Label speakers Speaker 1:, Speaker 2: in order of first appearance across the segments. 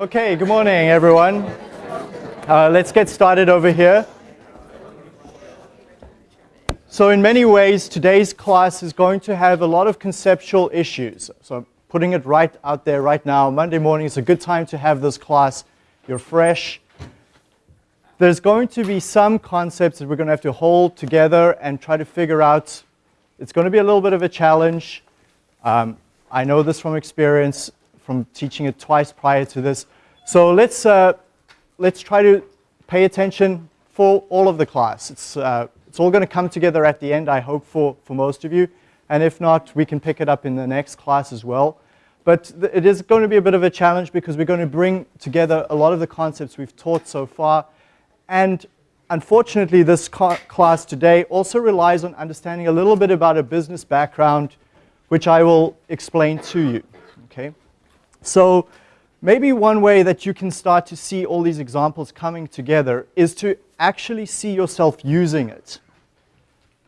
Speaker 1: Okay, good morning, everyone. Uh, let's get started over here. So in many ways, today's class is going to have a lot of conceptual issues. So putting it right out there right now, Monday morning is a good time to have this class. You're fresh. There's going to be some concepts that we're going to have to hold together and try to figure out. It's going to be a little bit of a challenge. Um, I know this from experience, from teaching it twice prior to this. So let's, uh, let's try to pay attention for all of the class. It's, uh, it's all going to come together at the end, I hope, for, for most of you. And if not, we can pick it up in the next class as well. But it is going to be a bit of a challenge because we're going to bring together a lot of the concepts we've taught so far and unfortunately, this class today also relies on understanding a little bit about a business background, which I will explain to you. Okay? So maybe one way that you can start to see all these examples coming together is to actually see yourself using it.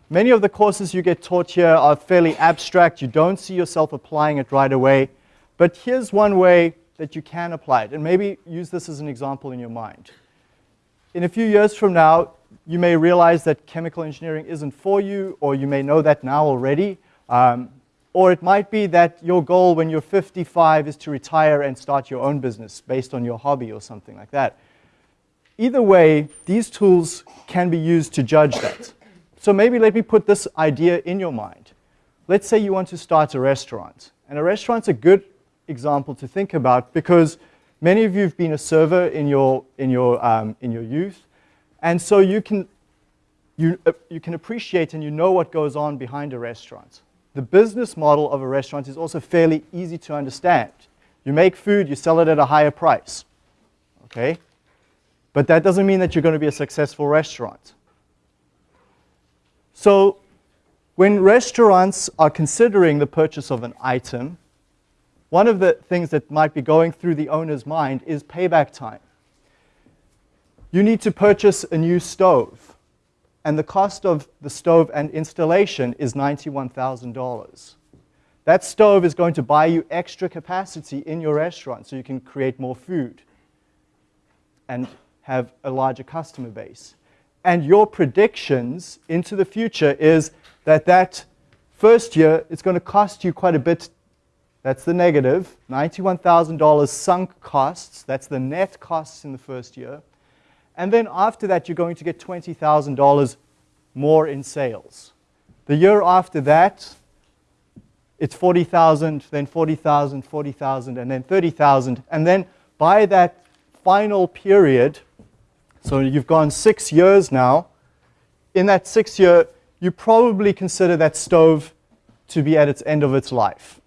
Speaker 1: Many of the courses you get taught here are fairly abstract. You don't see yourself applying it right away. But here's one way that you can apply it. And maybe use this as an example in your mind in a few years from now, you may realize that chemical engineering isn't for you, or you may know that now already. Um, or it might be that your goal when you're 55 is to retire and start your own business based on your hobby or something like that. Either way, these tools can be used to judge that. So maybe let me put this idea in your mind. Let's say you want to start a restaurant. And a restaurant's a good example to think about because Many of you have been a server in your, in your, um, in your youth, and so you can, you, uh, you can appreciate and you know what goes on behind a restaurant. The business model of a restaurant is also fairly easy to understand. You make food, you sell it at a higher price, okay? But that doesn't mean that you're going to be a successful restaurant. So when restaurants are considering the purchase of an item, one of the things that might be going through the owner's mind is payback time. You need to purchase a new stove, and the cost of the stove and installation is $91,000. That stove is going to buy you extra capacity in your restaurant so you can create more food and have a larger customer base. And your predictions into the future is that that first year, it's going to cost you quite a bit that's the negative. $91,000 sunk costs. That's the net costs in the first year. And then after that, you're going to get $20,000 more in sales. The year after that, it's 40,000, then 40,000, 40,000, and then 30,000. And then by that final period, so you've gone six years now, in that six year, you probably consider that stove to be at its end of its life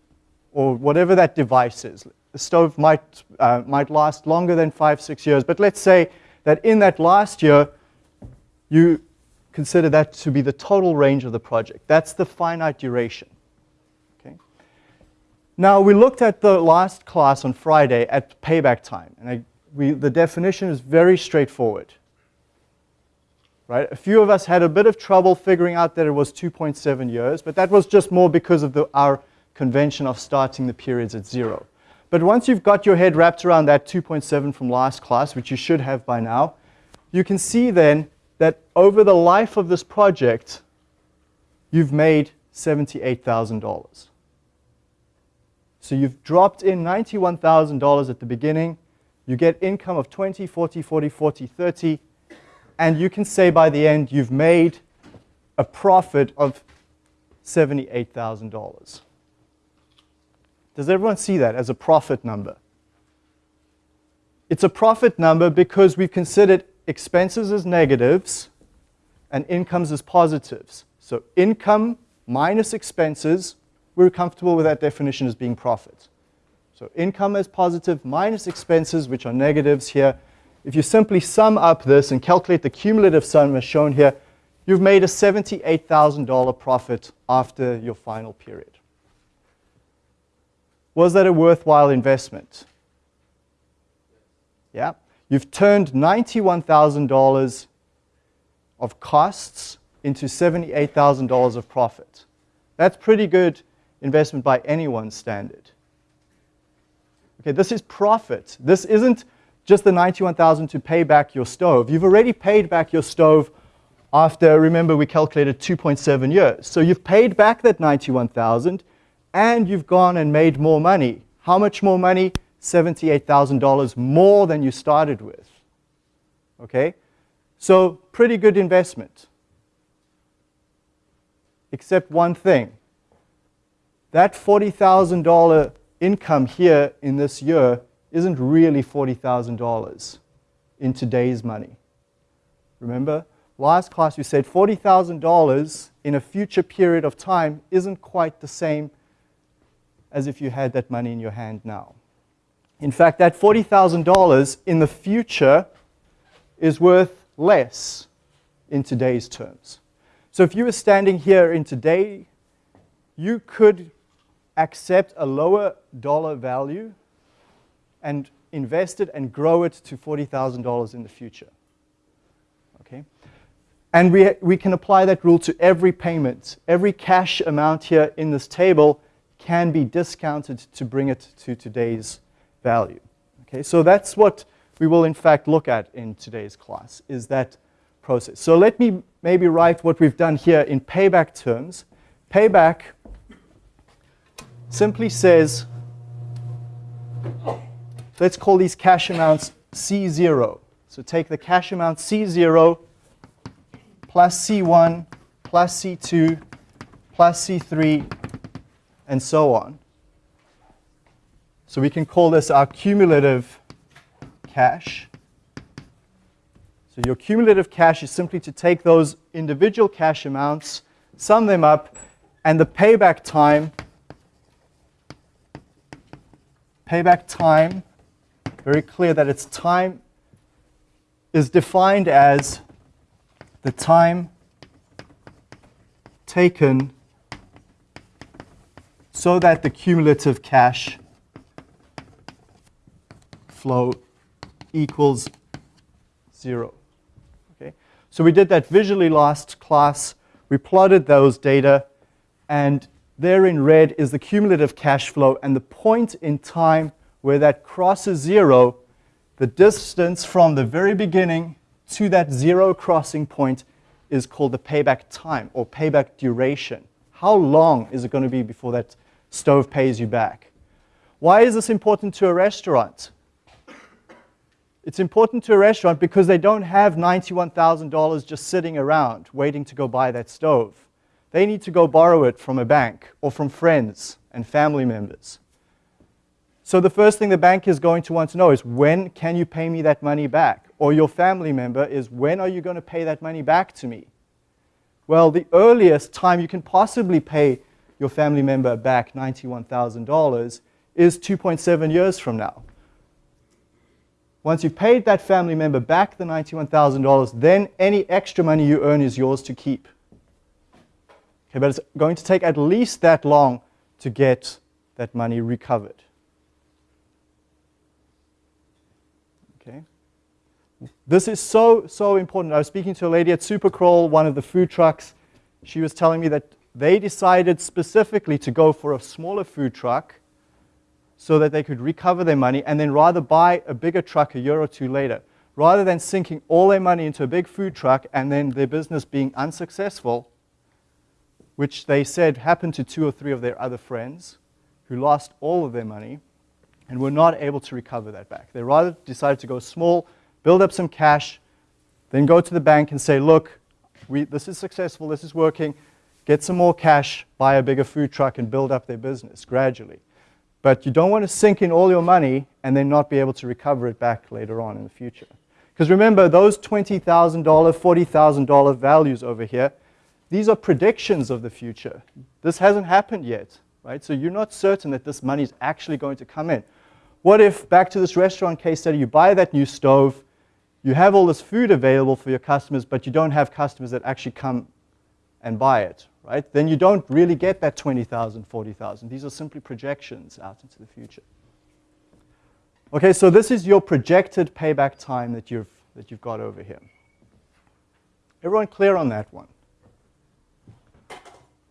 Speaker 1: or whatever that device is. The stove might, uh, might last longer than five, six years, but let's say that in that last year, you consider that to be the total range of the project. That's the finite duration. Okay? Now, we looked at the last class on Friday at payback time, and I, we, the definition is very straightforward. Right? A few of us had a bit of trouble figuring out that it was 2.7 years, but that was just more because of the, our convention of starting the periods at zero. But once you've got your head wrapped around that 2.7 from last class, which you should have by now, you can see then that over the life of this project, you've made $78,000. So you've dropped in $91,000 at the beginning. You get income of 20, 40, 40, 40, 30. And you can say by the end, you've made a profit of $78,000. Does everyone see that as a profit number? It's a profit number because we've considered expenses as negatives and incomes as positives. So income minus expenses, we're comfortable with that definition as being profit. So income as positive minus expenses, which are negatives here. If you simply sum up this and calculate the cumulative sum as shown here, you've made a $78,000 profit after your final period. Was that a worthwhile investment? Yeah. You've turned $91,000 of costs into $78,000 of profit. That's pretty good investment by anyone's standard. Okay, this is profit. This isn't just the 91,000 to pay back your stove. You've already paid back your stove after, remember, we calculated 2.7 years. So you've paid back that 91,000 and you've gone and made more money. How much more money? $78,000 more than you started with. Okay? So pretty good investment. Except one thing. That $40,000 income here in this year isn't really $40,000 in today's money. Remember? Last class we said $40,000 in a future period of time isn't quite the same as if you had that money in your hand now. In fact, that $40,000 in the future is worth less in today's terms. So if you were standing here in today, you could accept a lower dollar value and invest it and grow it to $40,000 in the future. Okay? And we, we can apply that rule to every payment. Every cash amount here in this table can be discounted to bring it to today's value. Okay, so that's what we will in fact look at in today's class, is that process. So let me maybe write what we've done here in payback terms. Payback simply says, let's call these cash amounts C0. So take the cash amount C0 plus C1 plus C2 plus C3 and so on. So we can call this our cumulative cash. So your cumulative cash is simply to take those individual cash amounts, sum them up, and the payback time, payback time, very clear that its time is defined as the time taken so that the cumulative cash flow equals 0. Okay? So we did that visually last class. We plotted those data, and there in red is the cumulative cash flow, and the point in time where that crosses 0, the distance from the very beginning to that zero crossing point is called the payback time or payback duration. How long is it going to be before that stove pays you back? Why is this important to a restaurant? It's important to a restaurant because they don't have $91,000 just sitting around waiting to go buy that stove. They need to go borrow it from a bank or from friends and family members. So the first thing the bank is going to want to know is when can you pay me that money back? Or your family member is when are you going to pay that money back to me? Well, the earliest time you can possibly pay your family member back $91,000 is 2.7 years from now. Once you've paid that family member back the $91,000, then any extra money you earn is yours to keep. Okay, but it's going to take at least that long to get that money recovered. Okay. This is so, so important. I was speaking to a lady at Supercrawl, one of the food trucks. She was telling me that they decided specifically to go for a smaller food truck so that they could recover their money and then rather buy a bigger truck a year or two later. Rather than sinking all their money into a big food truck and then their business being unsuccessful, which they said happened to two or three of their other friends who lost all of their money and were not able to recover that back. They rather decided to go small, build up some cash, then go to the bank and say, look, we, this is successful, this is working, get some more cash, buy a bigger food truck and build up their business gradually. But you don't want to sink in all your money and then not be able to recover it back later on in the future. Because remember, those $20,000, $40,000 values over here, these are predictions of the future. This hasn't happened yet, right? So you're not certain that this money is actually going to come in. What if, back to this restaurant case study, you buy that new stove, you have all this food available for your customers, but you don't have customers that actually come and buy it, right? Then you don't really get that 20,000, 40,000. These are simply projections out into the future. Okay, so this is your projected payback time that you've, that you've got over here. Everyone clear on that one?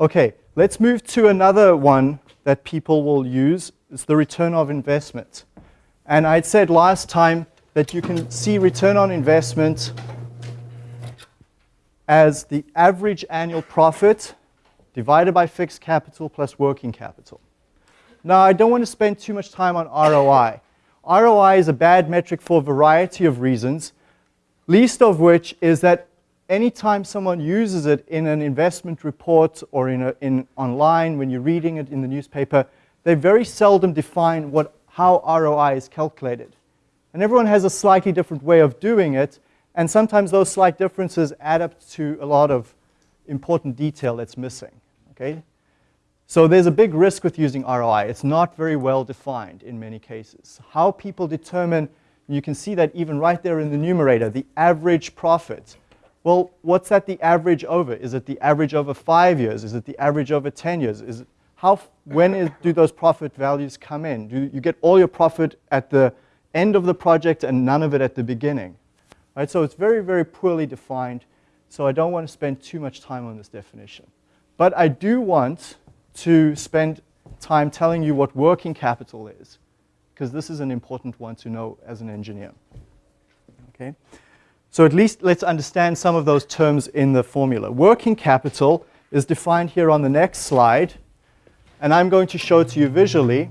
Speaker 1: Okay, let's move to another one that people will use. It's the return of investment. And I'd said last time that you can see return on investment as the average annual profit divided by fixed capital plus working capital. Now, I don't want to spend too much time on ROI. ROI is a bad metric for a variety of reasons, least of which is that anytime someone uses it in an investment report or in, a, in online when you're reading it in the newspaper, they very seldom define what, how ROI is calculated. And everyone has a slightly different way of doing it, and sometimes those slight differences add up to a lot of important detail that's missing. Okay? So there's a big risk with using ROI. It's not very well defined in many cases. How people determine, you can see that even right there in the numerator, the average profit. Well, what's that the average over? Is it the average over five years? Is it the average over 10 years? Is it, how, when is, do those profit values come in? Do you get all your profit at the end of the project and none of it at the beginning? Right, so it's very, very poorly defined. So I don't want to spend too much time on this definition. But I do want to spend time telling you what working capital is, because this is an important one to know as an engineer. Okay? So at least let's understand some of those terms in the formula. Working capital is defined here on the next slide, and I'm going to show it to you visually.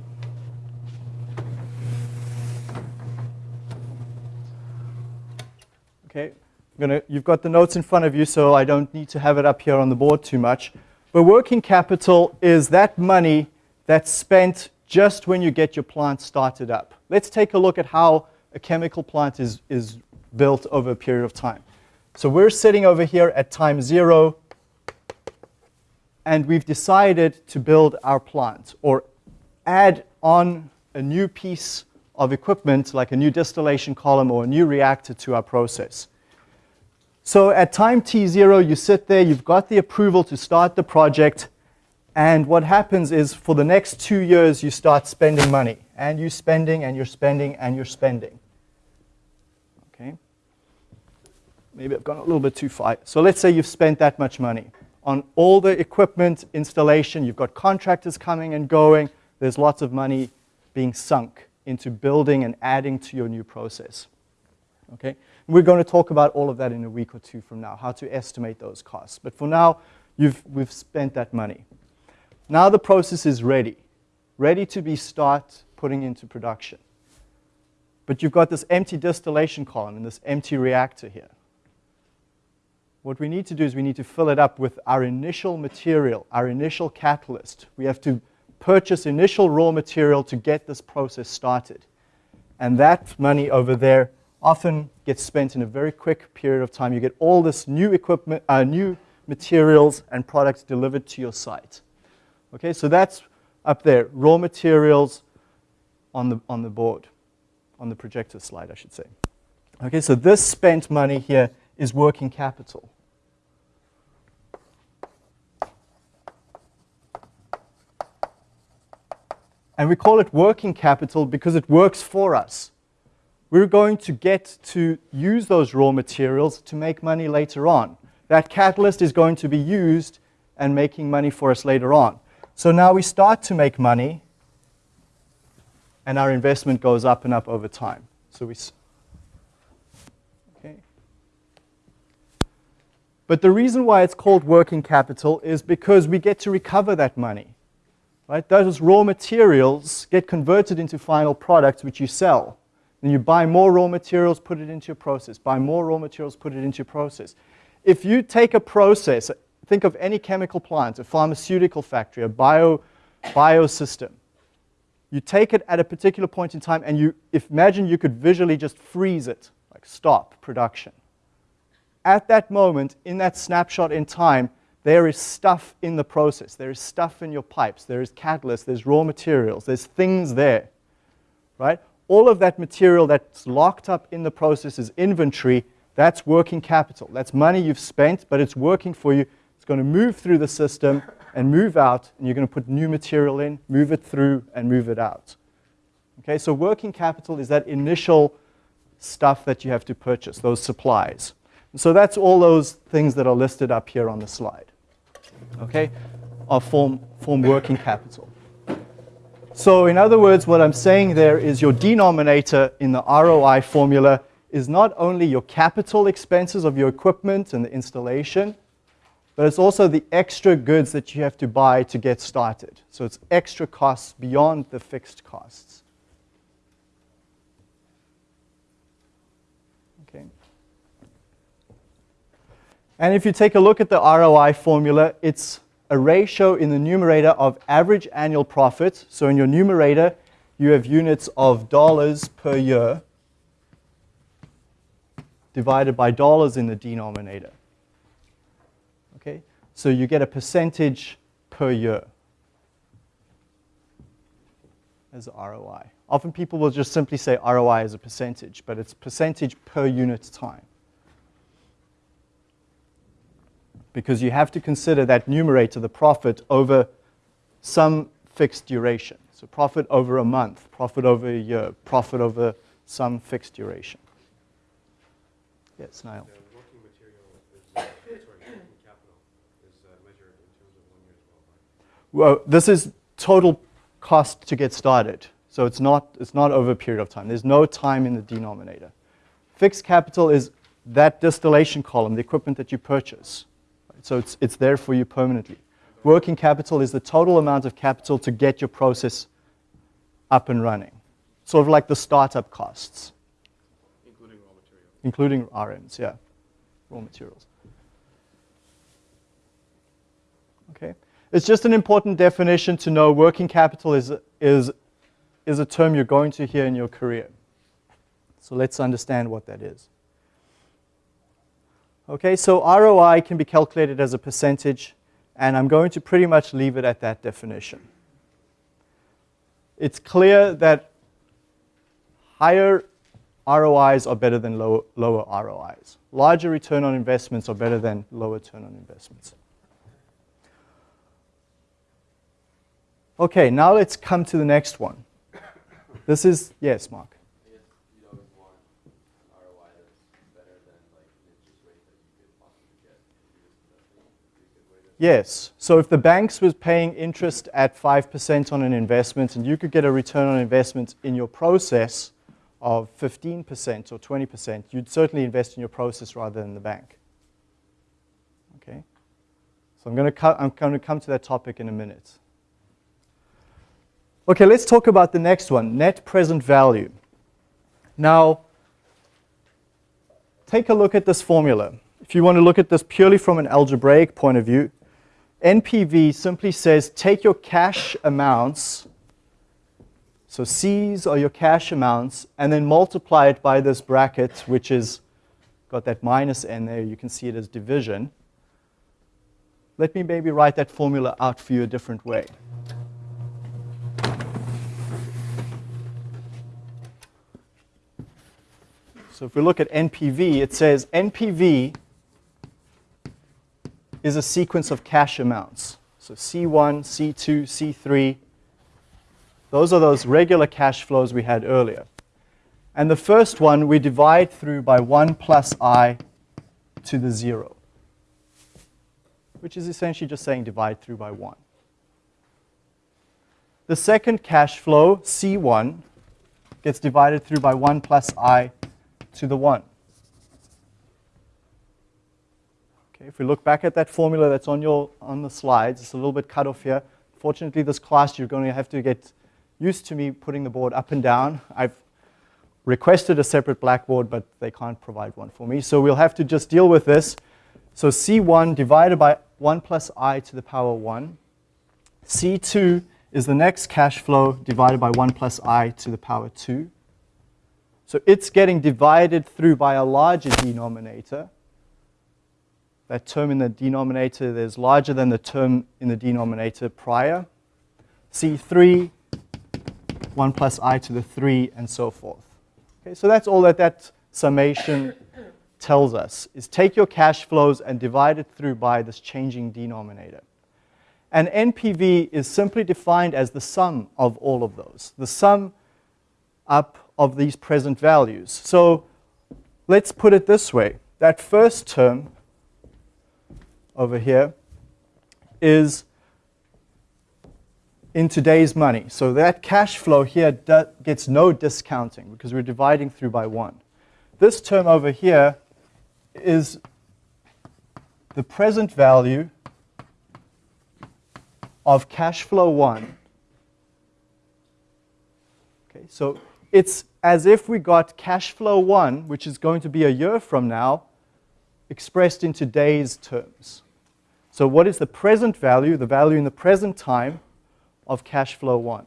Speaker 1: Okay, gonna, you've got the notes in front of you, so I don't need to have it up here on the board too much. But working capital is that money that's spent just when you get your plant started up. Let's take a look at how a chemical plant is, is built over a period of time. So we're sitting over here at time zero, and we've decided to build our plant or add on a new piece of equipment like a new distillation column or a new reactor to our process. So at time t0, you sit there, you've got the approval to start the project, and what happens is for the next two years, you start spending money. And you're spending, and you're spending, and you're spending. Okay? Maybe I've gone a little bit too far. So let's say you've spent that much money on all the equipment installation. You've got contractors coming and going. There's lots of money being sunk into building and adding to your new process. Okay? We're going to talk about all of that in a week or two from now, how to estimate those costs. But for now, you've, we've spent that money. Now the process is ready, ready to be start putting into production. But you've got this empty distillation column and this empty reactor here. What we need to do is we need to fill it up with our initial material, our initial catalyst. We have to purchase initial raw material to get this process started. And that money over there often gets spent in a very quick period of time. You get all this new equipment, uh, new materials and products delivered to your site. Okay, so that's up there, raw materials on the, on the board, on the projector slide, I should say. Okay, so this spent money here is working capital. And we call it working capital because it works for us we're going to get to use those raw materials to make money later on. That catalyst is going to be used and making money for us later on. So now we start to make money, and our investment goes up and up over time. So we, okay. But the reason why it's called working capital is because we get to recover that money. Right? Those raw materials get converted into final products which you sell. You buy more raw materials, put it into your process. Buy more raw materials, put it into your process. If you take a process, think of any chemical plant, a pharmaceutical factory, a bio, biosystem. You take it at a particular point in time and you imagine you could visually just freeze it, like stop production. At that moment, in that snapshot in time, there is stuff in the process. There is stuff in your pipes. There is catalyst. There's raw materials. There's things there, right? All of that material that's locked up in the process is inventory. That's working capital. That's money you've spent, but it's working for you. It's going to move through the system and move out, and you're going to put new material in, move it through, and move it out. Okay, so working capital is that initial stuff that you have to purchase, those supplies. And so that's all those things that are listed up here on the slide. Okay, are form, form working capital. So in other words, what I'm saying there is your denominator in the ROI formula is not only your capital expenses of your equipment and the installation, but it's also the extra goods that you have to buy to get started. So it's extra costs beyond the fixed costs. Okay. And if you take a look at the ROI formula, it's a ratio in the numerator of average annual profit. So in your numerator, you have units of dollars per year divided by dollars in the denominator. Okay? So you get a percentage per year as ROI. Often people will just simply say ROI as a percentage, but it's percentage per unit time. Because you have to consider that numerator, the profit, over some fixed duration. So profit over a month, profit over a year, profit over some fixed duration. Yes, Niall.
Speaker 2: The working material uh, sorry, working capital is uh, measured in terms of one year as well, right?
Speaker 1: Well, this is total cost to get started. So it's not, it's not over a period of time. There's no time in the denominator. Fixed capital is that distillation column, the equipment that you purchase. So it's, it's there for you permanently. Working capital is the total amount of capital to get your process up and running. Sort of like the startup costs. Including raw materials. Including RMs, yeah, raw materials. Okay, it's just an important definition to know working capital is, is, is a term you're going to hear in your career. So let's understand what that is. Okay, so ROI can be calculated as a percentage, and I'm going to pretty much leave it at that definition. It's clear that higher ROIs are better than low, lower ROIs. Larger return on investments are better than lower return on investments. Okay, now let's come to the next one. This is, yes, Mark. Yes. So if the banks was paying interest at 5% on an investment and you could get a return on investment in your process, of 15% or 20%, you'd certainly invest in your process rather than the bank. Okay? So I'm going, to I'm going to come to that topic in a minute. Okay, let's talk about the next one, net present value. Now, take a look at this formula. If you want to look at this purely from an algebraic point of view, NPV simply says take your cash amounts so C's are your cash amounts, and then multiply it by this bracket, which is got that minus n there. You can see it as division. Let me maybe write that formula out for you a different way. So if we look at NPV, it says NPV is a sequence of cash amounts. So C1, C2, C3, those are those regular cash flows we had earlier. And the first one we divide through by 1 plus i to the 0, which is essentially just saying divide through by 1. The second cash flow, C1, gets divided through by 1 plus i to the 1. Okay, if we look back at that formula that's on, your, on the slides, it's a little bit cut off here. Fortunately, this class you're going to have to get used to me putting the board up and down. I've requested a separate blackboard, but they can't provide one for me. So we'll have to just deal with this. So C1 divided by 1 plus i to the power 1. C2 is the next cash flow divided by 1 plus i to the power 2. So it's getting divided through by a larger denominator. That term in the denominator is larger than the term in the denominator prior. C3 1 plus i to the 3, and so forth. Okay, so that's all that that summation tells us, is take your cash flows and divide it through by this changing denominator. And NPV is simply defined as the sum of all of those, the sum up of these present values. So let's put it this way. That first term over here is in today's money. So that cash flow here gets no discounting because we're dividing through by 1. This term over here is the present value of cash flow 1. Okay, so it's as if we got cash flow 1, which is going to be a year from now, expressed in today's terms. So what is the present value, the value in the present time of cash flow 1?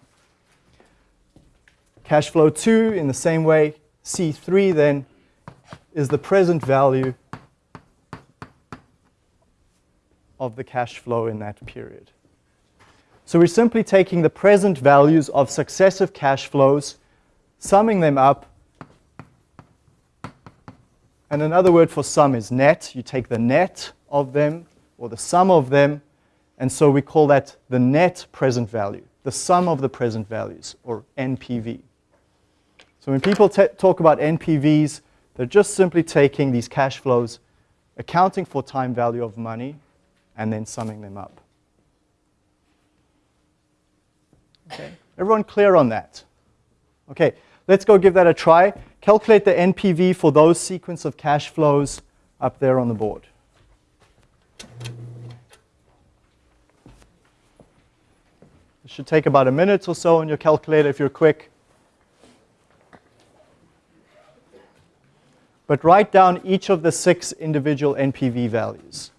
Speaker 1: Cash flow 2, in the same way, C3 then is the present value of the cash flow in that period. So we're simply taking the present values of successive cash flows, summing them up. And another word for sum is net. You take the net of them, or the sum of them, and so we call that the net present value, the sum of the present values, or NPV. So when people talk about NPVs, they're just simply taking these cash flows, accounting for time value of money, and then summing them up. Okay, everyone clear on that? Okay, let's go give that a try. Calculate the NPV for those sequence of cash flows up there on the board. It should take about a minute or so on your calculator if you're quick. But write down each of the six individual NPV values.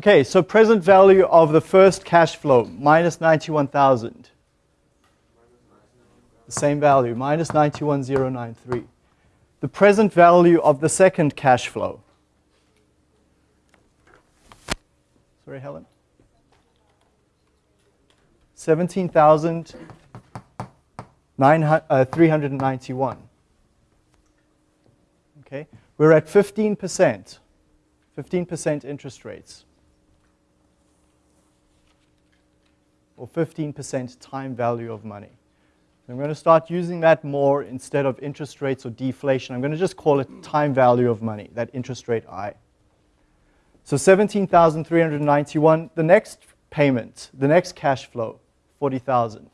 Speaker 1: Okay, so present value of the first cash flow, minus 91,000. The same value, minus 91,093. The present value of the second cash flow. Sorry, Helen? 17,391. Uh, okay, we're at 15%, 15% interest rates. Or 15% time value of money. I'm going to start using that more instead of interest rates or deflation. I'm going to just call it time value of money, that interest rate I. So 17,391, the next payment, the next cash flow, 40,000.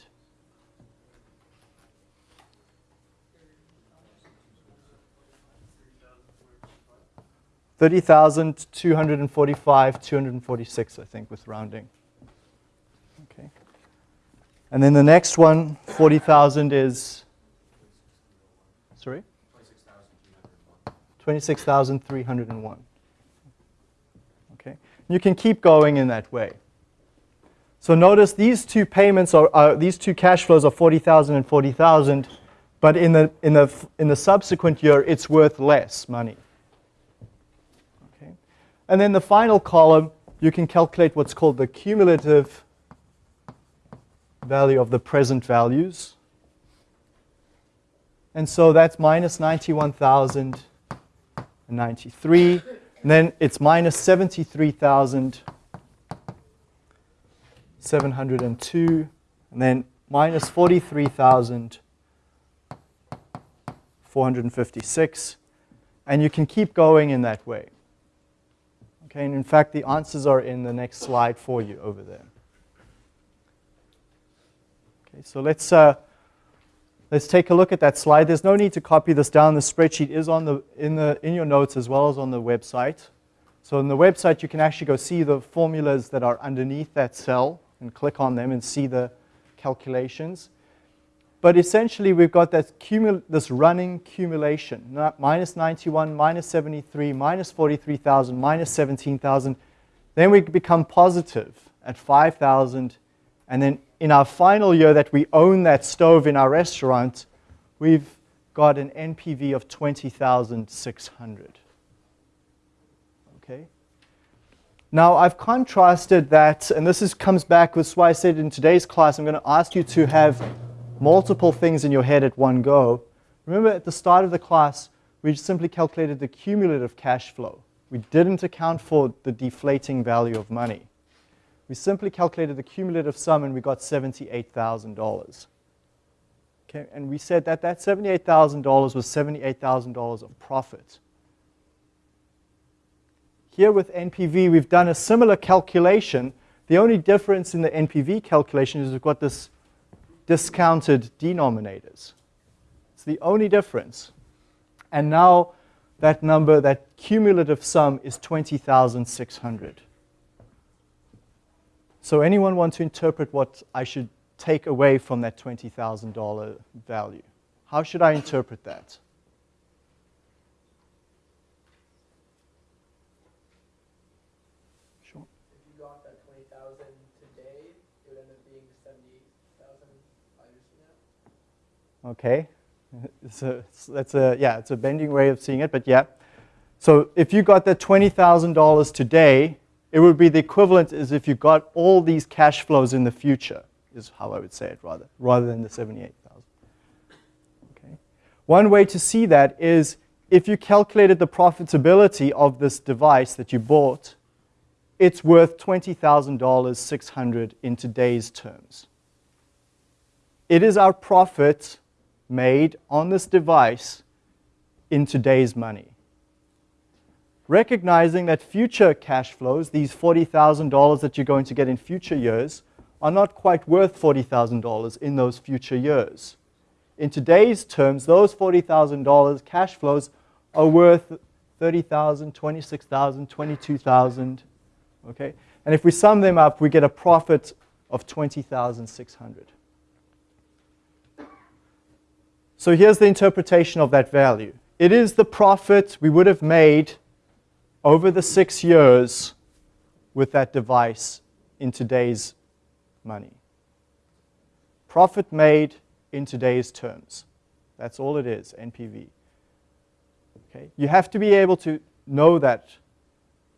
Speaker 1: Thirty thousand two hundred and forty-five, two hundred and forty-six, I think, with rounding. And then the next one, 40,000 is, sorry? 26,301. Okay, you can keep going in that way. So notice these two payments are, uh, these two cash flows are 40,000 and 40,000, but in the, in, the, in the subsequent year, it's worth less money. Okay, and then the final column, you can calculate what's called the cumulative value of the present values. And so that's minus 91,093. And then it's minus 73,702. And then minus 43,456. And you can keep going in that way. Okay, and in fact, the answers are in the next slide for you over there. Okay, so let's uh, Let's take a look at that slide. There's no need to copy this down. The spreadsheet is on the, in, the, in your notes as well as on the website. So on the website, you can actually go see the formulas that are underneath that cell and click on them and see the calculations. But essentially, we've got that cumul this running cumulation, minus 91, minus 73, minus 43,000, minus 17,000. Then we become positive at 5,000. And then in our final year that we own that stove in our restaurant, we've got an NPV of 20,600. Okay? Now, I've contrasted that, and this is, comes back with why I said in today's class, I'm going to ask you to have multiple things in your head at one go. Remember at the start of the class, we simply calculated the cumulative cash flow. We didn't account for the deflating value of money. We simply calculated the cumulative sum and we got $78,000. Okay, and we said that that $78,000 was $78,000 of profit. Here with NPV, we've done a similar calculation. The only difference in the NPV calculation is we've got this discounted denominators. It's the only difference. And now that number, that cumulative sum is 20,600. So anyone want to interpret what I should take away from that $20,000 value? How should I interpret that?
Speaker 3: Sure. If you got that 20,000 today, it would end up being 78,000 five years
Speaker 1: Okay. It's a, that's a, yeah, it's a bending way of seeing it, but yeah. So if you got that $20,000 today, it would be the equivalent as if you got all these cash flows in the future, is how I would say it rather, rather than the 78,000. Okay. One way to see that is if you calculated the profitability of this device that you bought, it's worth $20,000, 600 in today's terms. It is our profit made on this device in today's money recognizing that future cash flows, these $40,000 that you're going to get in future years, are not quite worth $40,000 in those future years. In today's terms, those $40,000 cash flows are worth 30,000, 26,000, 22,000, okay? And if we sum them up, we get a profit of 20,600. So here's the interpretation of that value. It is the profit we would have made over the six years with that device in today's money. Profit made in today's terms. That's all it is, NPV. Okay? You have to be able to know that.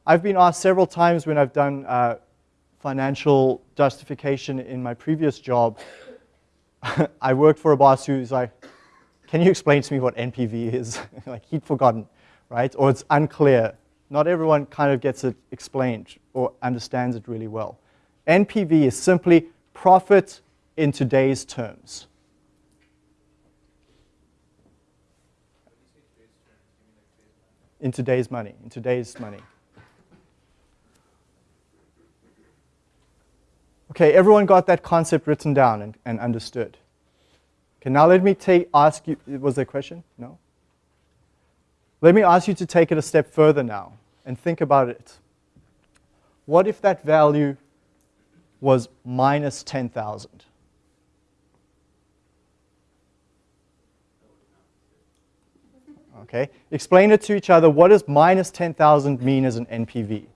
Speaker 1: I've been asked several times when I've done uh, financial justification in my previous job. I worked for a boss who's like, can you explain to me what NPV is? like he'd forgotten, right? Or it's unclear. Not everyone kind of gets it explained or understands it really well. NPV is simply profit in today's terms. In today's money, in today's money. Okay, everyone got that concept written down and, and understood. Okay, now let me take, ask you, was there a question? No? Let me ask you to take it a step further now and think about it. What if that value was minus 10,000? Okay, explain it to each other. What does minus 10,000 mean as an NPV?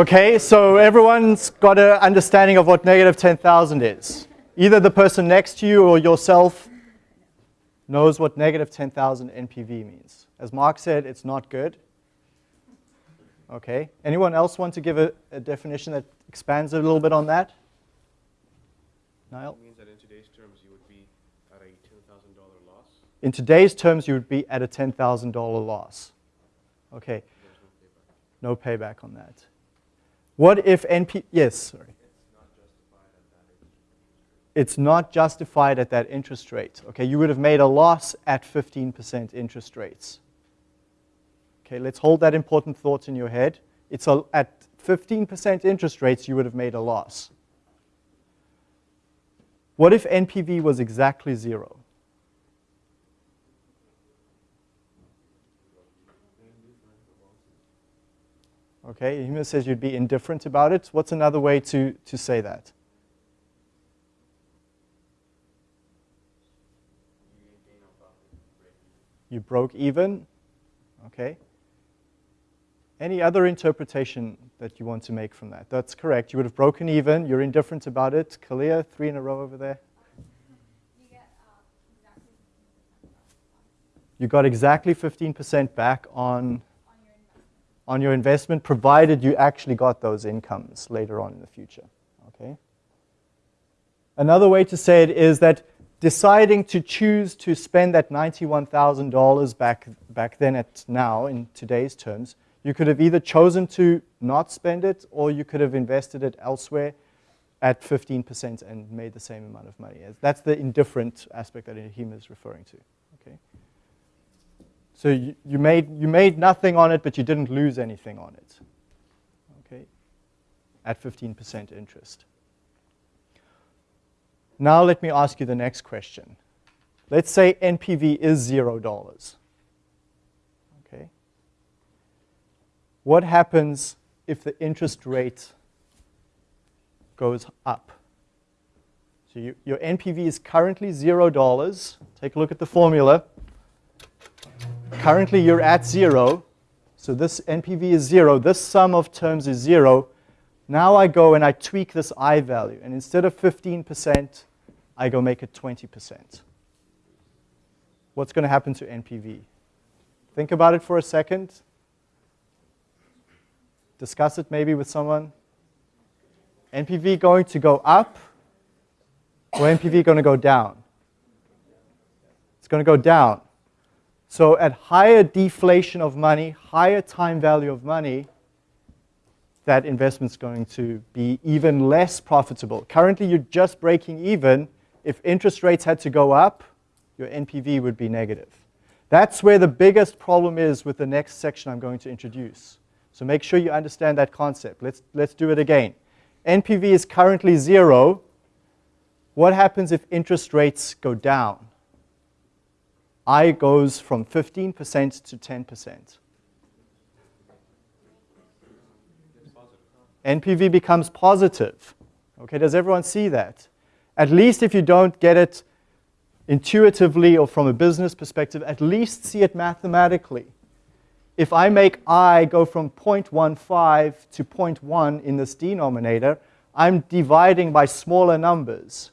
Speaker 1: Okay, so everyone's got an understanding of what negative 10,000 is. Either the person next to you or yourself knows what negative 10,000 NPV means. As Mark said, it's not good. Okay, anyone else want to give a, a definition that expands a little bit on that? Niall?
Speaker 2: It means that in today's terms you would be at a $10,000 loss
Speaker 1: In today's terms, you would be at a $10,000 loss. Okay,
Speaker 2: no payback.
Speaker 1: no payback on that. What if NP, yes, sorry.
Speaker 2: It's not justified at that interest rate.
Speaker 1: Okay, you would have made a loss at 15% interest rates. Okay, let's hold that important thought in your head. It's a, at 15% interest rates, you would have made a loss. What if NPV was exactly zero? Okay, Hima says you'd be indifferent about it. What's another way to, to say that? You broke even. Okay. Any other interpretation that you want to make from that? That's correct. You would have broken even. You're indifferent about it. Kalia, three in a row over there.
Speaker 4: You get exactly 15% back
Speaker 1: You got exactly 15% back on, on your investment. provided you actually got those incomes later on in the future. Okay. Another way to say it is that deciding to choose to spend that $91,000 back, back then at now, in today's terms, you could have either chosen to not spend it or you could have invested it elsewhere at 15% and made the same amount of money. That's the indifferent aspect that Hima is referring to. So you, you, made, you made nothing on it, but you didn't lose anything on it. Okay. At 15% interest. Now let me ask you the next question. Let's say NPV is zero dollars. Okay. What happens if the interest rate goes up? So you, your NPV is currently zero dollars. Take a look at the formula. Currently you're at zero. So this NPV is zero. This sum of terms is zero. Now I go and I tweak this I value. And instead of 15%, I go make it 20%. What's going to happen to NPV? Think about it for a second. Discuss it maybe with someone. NPV going to go up or NPV going to go down? It's going to go down. So at higher deflation of money, higher time value of money, that investment's going to be even less profitable. Currently, you're just breaking even. If interest rates had to go up, your NPV would be negative. That's where the biggest problem is with the next section I'm going to introduce. So make sure you understand that concept. Let's, let's do it again. NPV is currently zero. What happens if interest rates go down? I goes from 15% to 10%. NPV becomes positive. Okay, does everyone see that? At least if you don't get it intuitively or from a business perspective, at least see it mathematically. If I make i go from 0.15 to 0.1 in this denominator, I'm dividing by smaller numbers.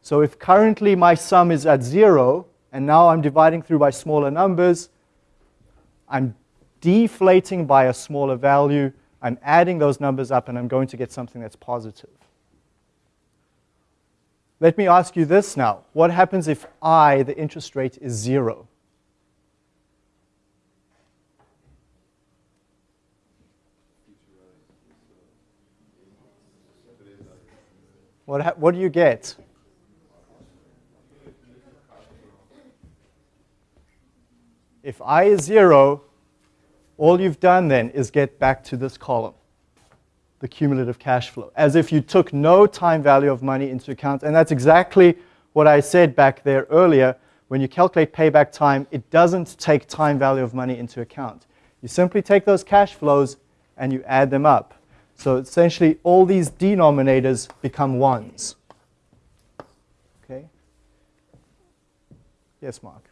Speaker 1: So if currently my sum is at zero, and now I'm dividing through by smaller numbers, I'm deflating by a smaller value, I'm adding those numbers up, and I'm going to get something that's positive. Let me ask you this now. What happens if I, the interest rate, is zero? What, what do you get? If I is zero, all you've done then is get back to this column, the cumulative cash flow, as if you took no time value of money into account. And that's exactly what I said back there earlier. When you calculate payback time, it doesn't take time value of money into account. You simply take those cash flows and you add them up. So essentially, all these denominators become ones. Okay? Yes, Mark.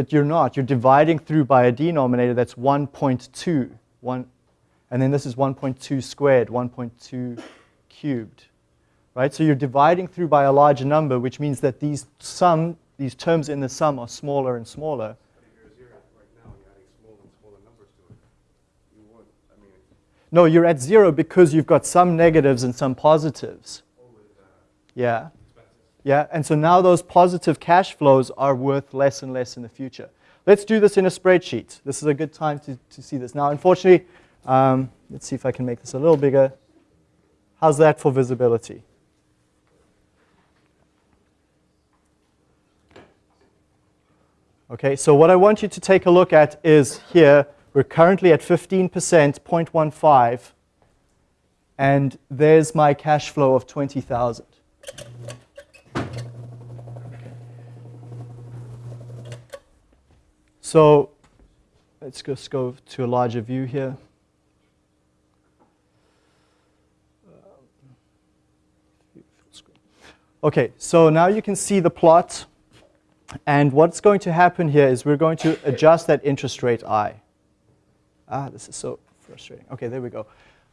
Speaker 1: But you're not. You're dividing through by a denominator that's 1.2. One, and then this is 1.2 squared, 1.2 cubed. Right? So you're dividing through by a larger number, which means that these sum, these terms in the sum are smaller and smaller.
Speaker 2: You're zero right now, you're adding smaller and smaller numbers to it. You would, I mean,
Speaker 1: No, you're at zero because you've got some negatives and some positives. Yeah. Yeah, and so now those positive cash flows are worth less and less in the future. Let's do this in a spreadsheet. This is a good time to, to see this. Now, unfortunately, um, let's see if I can make this a little bigger. How's that for visibility? Okay, so what I want you to take a look at is here, we're currently at 15%, 0.15, and there's my cash flow of 20,000. So let's just go to a larger view here. Okay, so now you can see the plot. And what's going to happen here is we're going to adjust that interest rate I. Ah, this is so frustrating. Okay, there we go.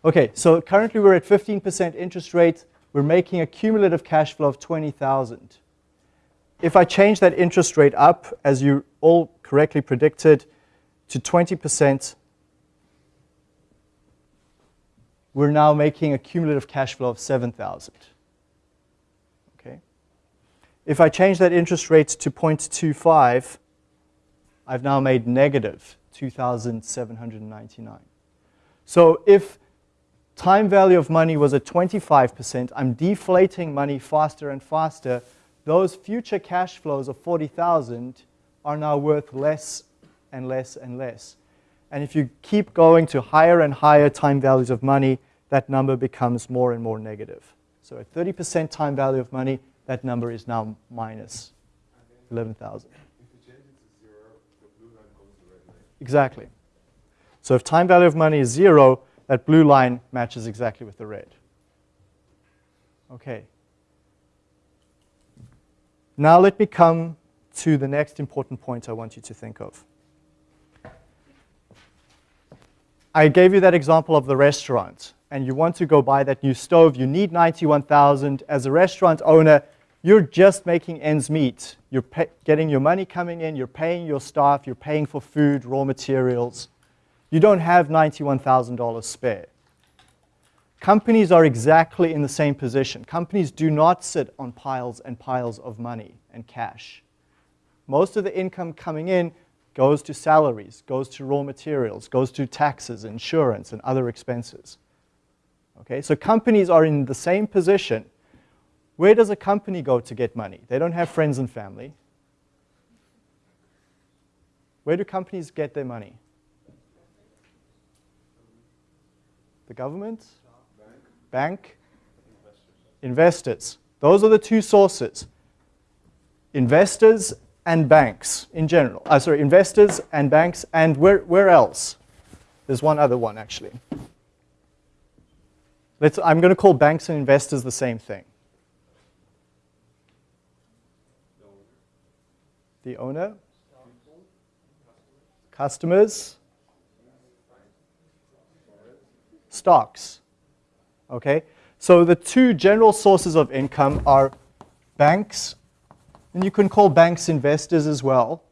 Speaker 1: Okay, so currently we're at 15% interest rate. We're making a cumulative cash flow of 20,000. If I change that interest rate up, as you all correctly predicted, to 20%, we're now making a cumulative cash flow of 7,000. Okay. If I change that interest rate to 0.25, I've now made negative 2,799. So if time value of money was at 25%, I'm deflating money faster and faster. Those future cash flows of 40,000 are now worth less and less and less. And if you keep going to higher and higher time values of money, that number becomes more and more negative. So at 30% time value of money, that number is now minus 11,000.
Speaker 2: If you change it to zero, the blue line goes to the red line.
Speaker 1: Exactly. So if time value of money is zero, that blue line matches exactly with the red. Okay. Now let me come to the next important point I want you to think of. I gave you that example of the restaurant, and you want to go buy that new stove. You need 91,000. As a restaurant owner, you're just making ends meet. You're getting your money coming in, you're paying your staff, you're paying for food, raw materials. You don't have $91,000 spare. Companies are exactly in the same position. Companies do not sit on piles and piles of money and cash. Most of the income coming in goes to salaries, goes to raw materials, goes to taxes, insurance, and other expenses. Okay, so companies are in the same position. Where does a company go to get money? They don't have friends and family. Where do companies get their money? The government? Bank? Investors. Those are the two sources. Investors and banks in general. Uh, sorry, investors and banks, and where, where else? There's one other one actually. Let's, I'm going to call banks and investors the same thing. The owner, customers, stocks. Okay? So the two general sources of income are banks, and you can call banks investors as well.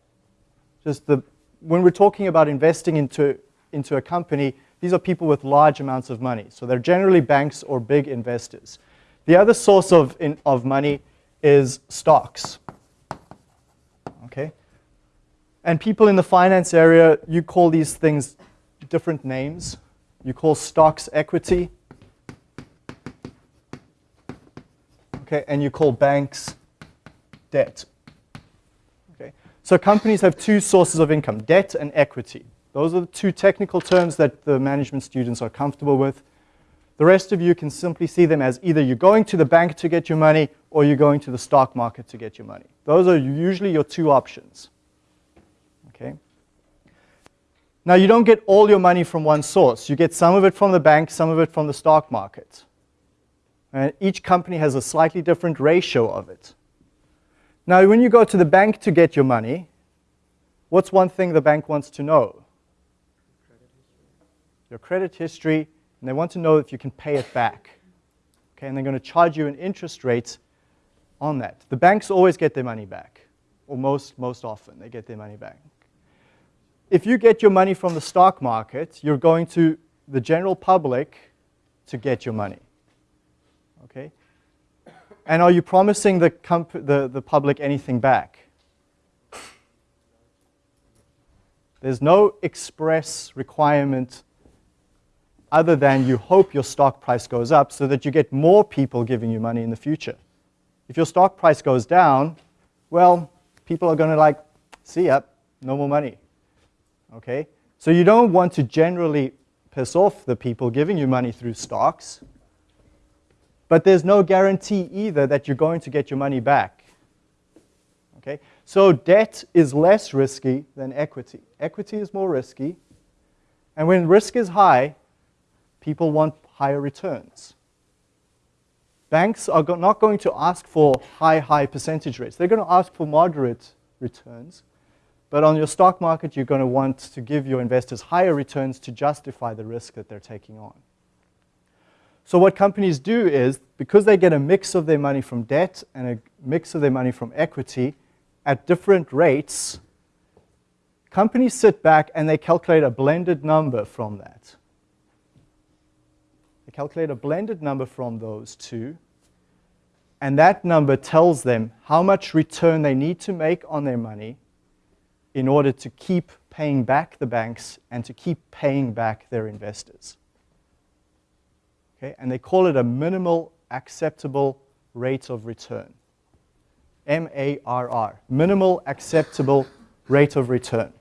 Speaker 1: Just the, when we're talking about investing into, into a company, these are people with large amounts of money. So they're generally banks or big investors. The other source of, in, of money is stocks. Okay? And people in the finance area, you call these things different names. You call stocks equity. Okay, and you call banks debt. Okay, so companies have two sources of income, debt and equity. Those are the two technical terms that the management students are comfortable with. The rest of you can simply see them as either you're going to the bank to get your money or you're going to the stock market to get your money. Those are usually your two options. Okay? Now, you don't get all your money from one source. You get some of it from the bank, some of it from the stock market. And each company has a slightly different ratio of it. Now, when you go to the bank to get your money, what's one thing the bank wants to know? Your credit history, and they want to know if you can pay it back. Okay, and they're going to charge you an interest rate on that. The banks always get their money back, or most, most often they get their money back if you get your money from the stock market, you're going to the general public to get your money. Okay? And are you promising the, the, the public anything back? There's no express requirement other than you hope your stock price goes up so that you get more people giving you money in the future. If your stock price goes down, well, people are going to like, see ya, no more money. Okay? So you don't want to generally piss off the people giving you money through stocks, but there's no guarantee either that you're going to get your money back. Okay? So debt is less risky than equity. Equity is more risky, and when risk is high, people want higher returns. Banks are not going to ask for high, high percentage rates. They're going to ask for moderate returns but on your stock market, you're going to want to give your investors higher returns to justify the risk that they're taking on. So what companies do is, because they get a mix of their money from debt and a mix of their money from equity at different rates, companies sit back and they calculate a blended number from that. They calculate a blended number from those two, and that number tells them how much return they need to make on their money in order to keep paying back the banks and to keep paying back their investors. Okay? And they call it a minimal acceptable rate of return. M-A-R-R, minimal acceptable rate of return.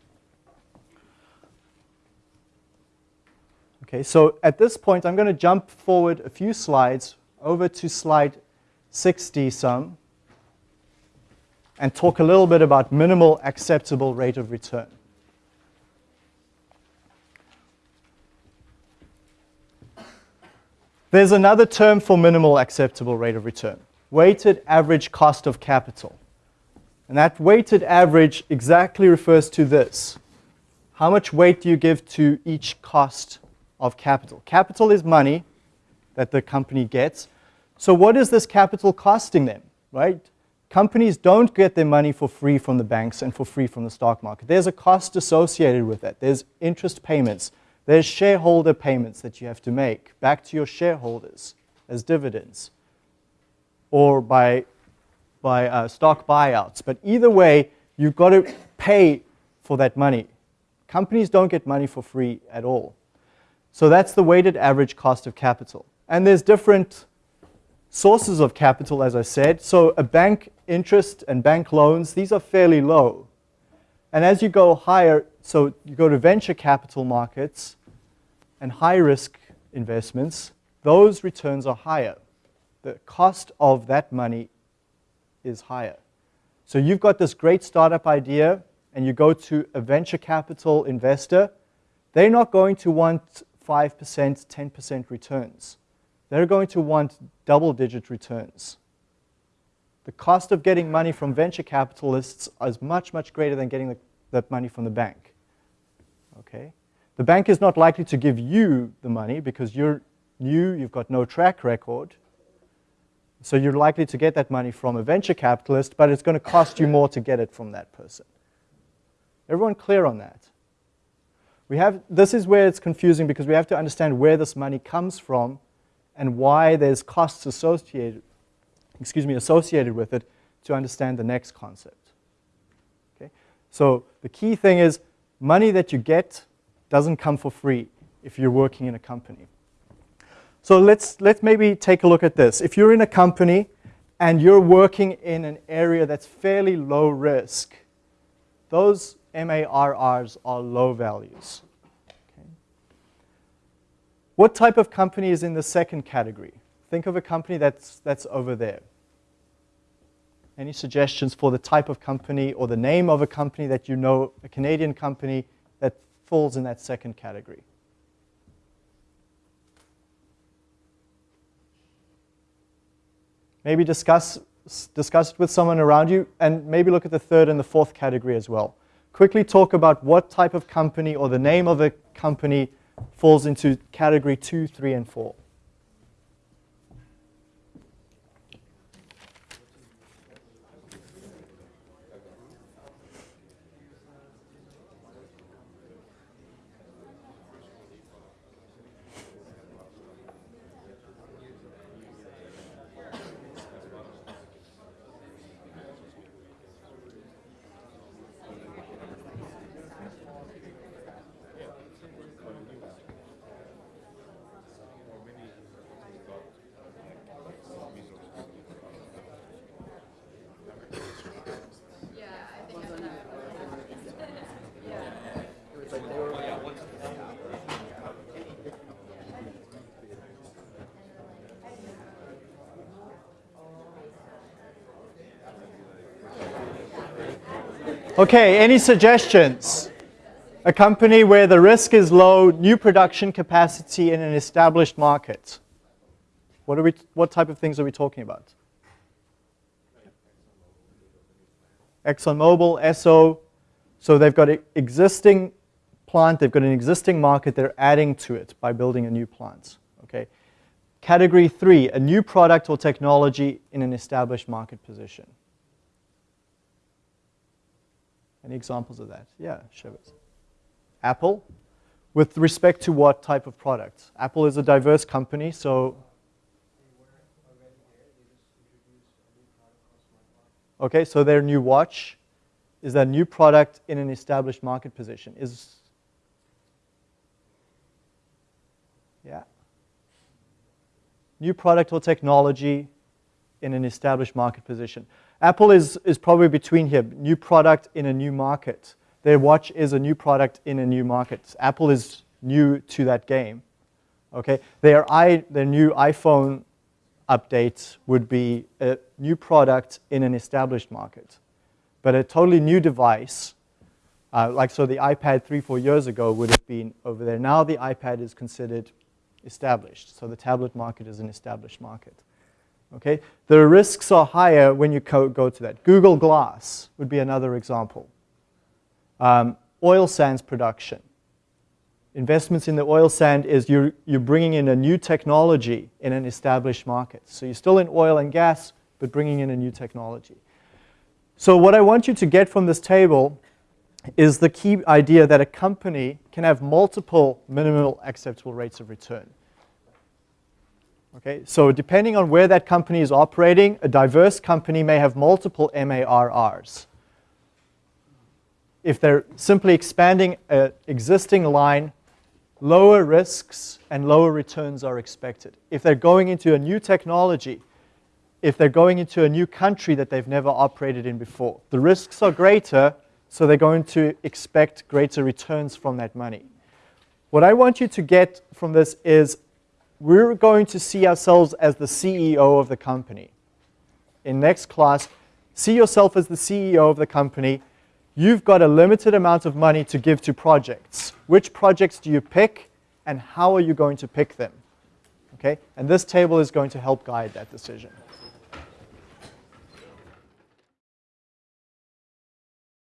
Speaker 1: Okay, so at this point, I'm going to jump forward a few slides over to slide 60 some and talk a little bit about minimal acceptable rate of return. There's another term for minimal acceptable rate of return, weighted average cost of capital. And that weighted average exactly refers to this. How much weight do you give to each cost of capital? Capital is money that the company gets. So what is this capital costing them, right? Companies don't get their money for free from the banks and for free from the stock market. There's a cost associated with that. There's interest payments. There's shareholder payments that you have to make back to your shareholders as dividends or by, by uh, stock buyouts. But either way, you've got to pay for that money. Companies don't get money for free at all. So that's the weighted average cost of capital. And there's different sources of capital, as I said. So a bank interest and bank loans, these are fairly low. And as you go higher, so you go to venture capital markets and high risk investments, those returns are higher. The cost of that money is higher. So you've got this great startup idea and you go to a venture capital investor, they're not going to want 5%, 10% returns. They're going to want double digit returns the cost of getting money from venture capitalists is much, much greater than getting the, that money from the bank. Okay? The bank is not likely to give you the money because you're new, you've got no track record. So you're likely to get that money from a venture capitalist, but it's going to cost you more to get it from that person. Everyone clear on that? We have, this is where it's confusing because we have to understand where this money comes from and why there's costs associated excuse me, associated with it to understand the next concept. Okay? So the key thing is money that you get doesn't come for free if you're working in a company. So let's, let's maybe take a look at this. If you're in a company and you're working in an area that's fairly low risk, those MARRs are low values. Okay. What type of company is in the second category? Think of a company that's, that's over there. Any suggestions for the type of company or the name of a company that you know, a Canadian company that falls in that second category? Maybe discuss, discuss it with someone around you and maybe look at the third and the fourth category as well. Quickly talk about what type of company or the name of a company falls into category two, three, and four. Okay, any suggestions? A company where the risk is low, new production capacity in an established market. What, are we, what type of things are we talking about? ExxonMobil, Esso. So they've got an existing plant, they've got an existing market, they're adding to it by building a new plant. Okay. Category three, a new product or technology in an established market position. Any examples of that? Yeah, us. Apple, with respect to what type of product? Apple is a diverse company, so. Okay, so their new watch is that new product in an established market position. Is yeah. New product or technology in an established market position. Apple is, is probably between here, new product in a new market. Their watch is a new product in a new market. Apple is new to that game. Okay, their, i, their new iPhone update would be a new product in an established market. But a totally new device, uh, like so the iPad three, four years ago would have been over there. Now the iPad is considered established. So the tablet market is an established market. Okay? The risks are higher when you go to that. Google Glass would be another example. Um, oil sands production. Investments in the oil sand is you're, you're bringing in a new technology in an established market. So you're still in oil and gas, but bringing in a new technology. So what I want you to get from this table is the key idea that a company can have multiple minimal acceptable rates of return. Okay, so depending on where that company is operating, a diverse company may have multiple MARRs. If they're simply expanding an existing line, lower risks and lower returns are expected. If they're going into a new technology, if they're going into a new country that they've never operated in before, the risks are greater, so they're going to expect greater returns from that money. What I want you to get from this is we're going to see ourselves as the CEO of the company. In next class, see yourself as the CEO of the company. You've got a limited amount of money to give to projects. Which projects do you pick and how are you going to pick them? Okay? And this table is going to help guide that decision.